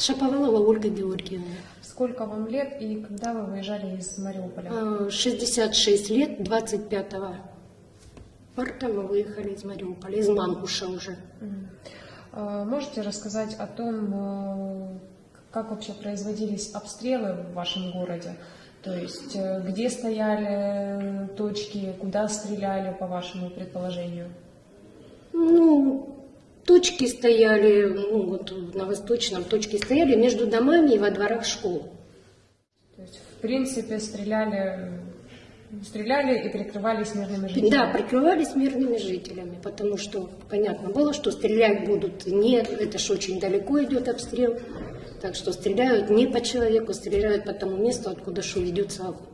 Шаповалова Ольга Георгиевна. Сколько вам лет и когда вы выезжали из Мариуполя? А, 66 лет, 25 марта мы выехали из Мариуполя, из Мангуша уже. А, Можете рассказать о том, э, как вообще производились обстрелы в вашем городе? То есть э, где стояли точки, куда стреляли, по вашему предположению? Ну, точки стояли, ну вот на Восточном точки стояли между домами и во дворах школ. То есть, в принципе, стреляли, стреляли и прикрывались мирными жителями? Да, прикрывались мирными жителями, потому что понятно было, что стрелять будут не, это ж очень далеко идет обстрел, так что стреляют не по человеку, стреляют по тому месту, откуда шо ведется огонь.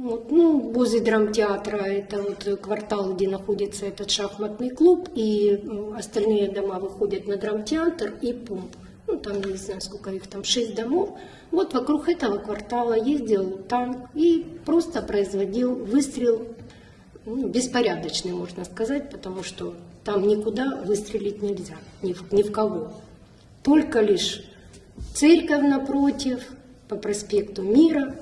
Вот, ну, возле драмтеатра, это вот квартал, где находится этот шахматный клуб, и м, остальные дома выходят на драмтеатр и пумп. Ну, там, не знаю, сколько их там, шесть домов. Вот вокруг этого квартала ездил танк и просто производил выстрел, ну, беспорядочный, можно сказать, потому что там никуда выстрелить нельзя, ни в, ни в кого. Только лишь церковь напротив, по проспекту Мира,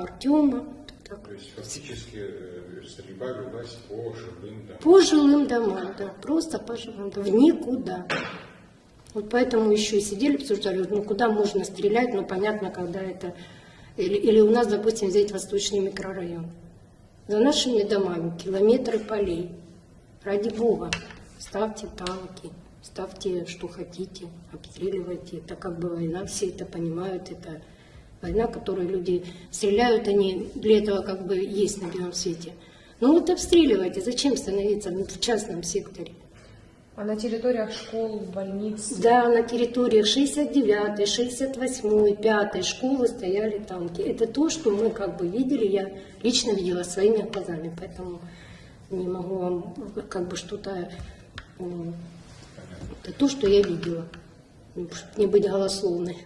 Артема. Так. То есть фактически э, стрельба велась по жилым домам. По жилым домам, да, просто по жилым домам, в никуда. Вот поэтому еще и сидели, обсуждали, ну куда можно стрелять, ну понятно, когда это... Или, или у нас, допустим, взять восточный микрорайон. За нашими домами километры полей. Ради Бога, ставьте танки, ставьте что хотите, обстреливайте. Это как бы война, все это понимают, это война, которую люди стреляют, они для этого как бы есть на белом свете. Ну вот обстреливайте, зачем становиться в частном секторе? А на территориях школ, больниц? Да, на территориях 69, 68, 5 школы стояли танки. Это то, что мы как бы видели, я лично видела своими глазами, поэтому не могу вам как бы что-то... Это то, что я видела, чтобы не быть голословной.